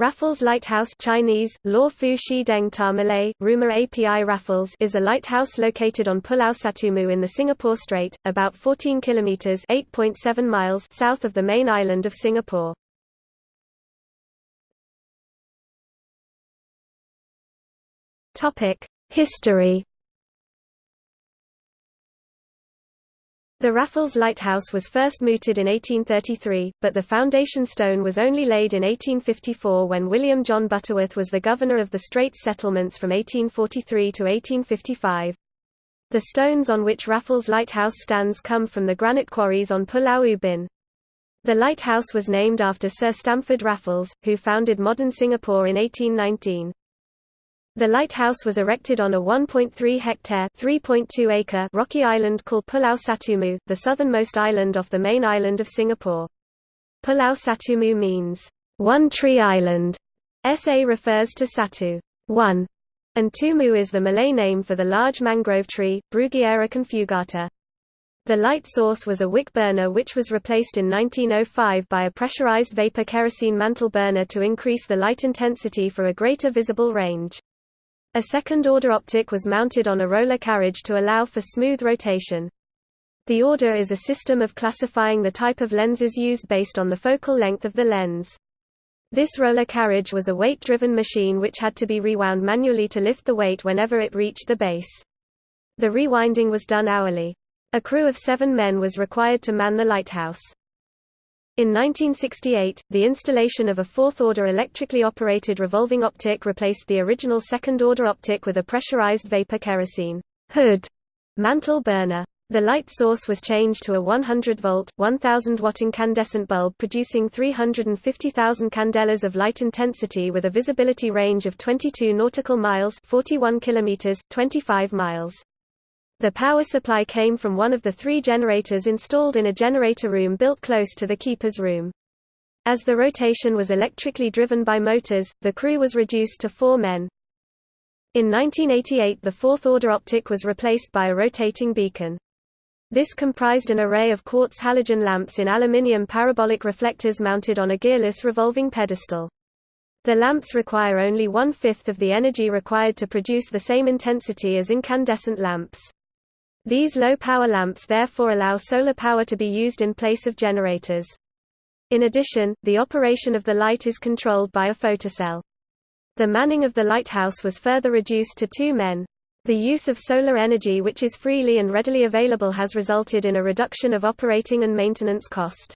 Raffles Lighthouse Chinese, Law Fu Shi Deng Malay, Rumah Api Raffles is a lighthouse located on Pulau Satumu in the Singapore Strait, about 14 kilometers (8.7 miles) south of the main island of Singapore. Topic: History The Raffles Lighthouse was first mooted in 1833, but the foundation stone was only laid in 1854 when William John Butterworth was the governor of the Straits settlements from 1843 to 1855. The stones on which Raffles Lighthouse stands come from the granite quarries on Pulau Ubin. The lighthouse was named after Sir Stamford Raffles, who founded modern Singapore in 1819. The lighthouse was erected on a 1.3-hectare (3.2 acre) rocky island called Pulau Satumu, the southernmost island off the main island of Singapore. Pulau Satumu means, one tree island. SA refers to Satu, one, and Tumu is the Malay name for the large mangrove tree, Bruguiera conjugata. The light source was a wick burner which was replaced in 1905 by a pressurized vapor kerosene mantle burner to increase the light intensity for a greater visible range. A second-order optic was mounted on a roller carriage to allow for smooth rotation. The order is a system of classifying the type of lenses used based on the focal length of the lens. This roller carriage was a weight-driven machine which had to be rewound manually to lift the weight whenever it reached the base. The rewinding was done hourly. A crew of seven men was required to man the lighthouse. In 1968, the installation of a fourth-order electrically operated revolving optic replaced the original second-order optic with a pressurized vapor kerosene hood mantle burner. The light source was changed to a 100-volt, 1,000-watt incandescent bulb producing 350,000 candelas of light intensity with a visibility range of 22 nautical miles 41 kilometers, 25 miles. The power supply came from one of the three generators installed in a generator room built close to the keeper's room. As the rotation was electrically driven by motors, the crew was reduced to four men. In 1988 the fourth-order optic was replaced by a rotating beacon. This comprised an array of quartz halogen lamps in aluminium parabolic reflectors mounted on a gearless revolving pedestal. The lamps require only one-fifth of the energy required to produce the same intensity as incandescent lamps. These low-power lamps therefore allow solar power to be used in place of generators. In addition, the operation of the light is controlled by a photocell. The manning of the lighthouse was further reduced to two men. The use of solar energy which is freely and readily available has resulted in a reduction of operating and maintenance cost.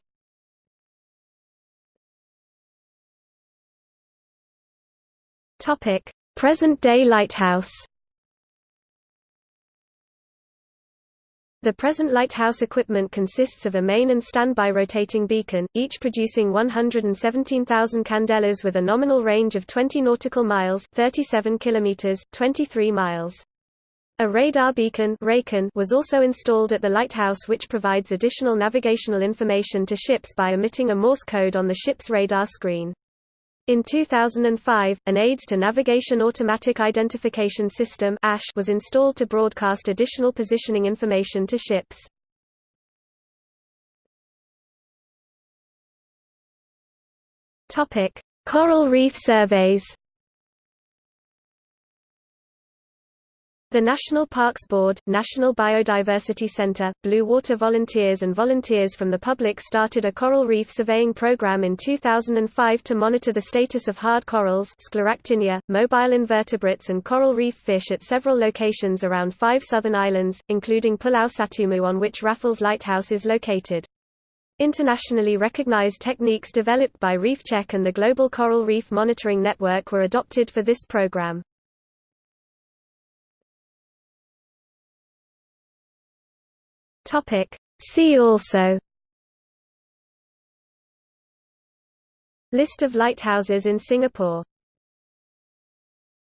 Present-day lighthouse The present lighthouse equipment consists of a main and standby rotating beacon, each producing 117,000 candelas with a nominal range of 20 nautical miles 37 kilometers, 23 miles. A radar beacon was also installed at the lighthouse which provides additional navigational information to ships by emitting a Morse code on the ship's radar screen. In 2005, an AIDS to Navigation Automatic Identification System was installed to broadcast additional positioning information to ships. Coral reef surveys The National Parks Board, National Biodiversity Center, Blue Water Volunteers and volunteers from the public started a coral reef surveying program in 2005 to monitor the status of hard corals scleractinia, mobile invertebrates and coral reef fish at several locations around five southern islands, including Pulau Satumu on which Raffles Lighthouse is located. Internationally recognized techniques developed by ReefCheck and the Global Coral Reef Monitoring Network were adopted for this program. Topic. See also List of lighthouses in Singapore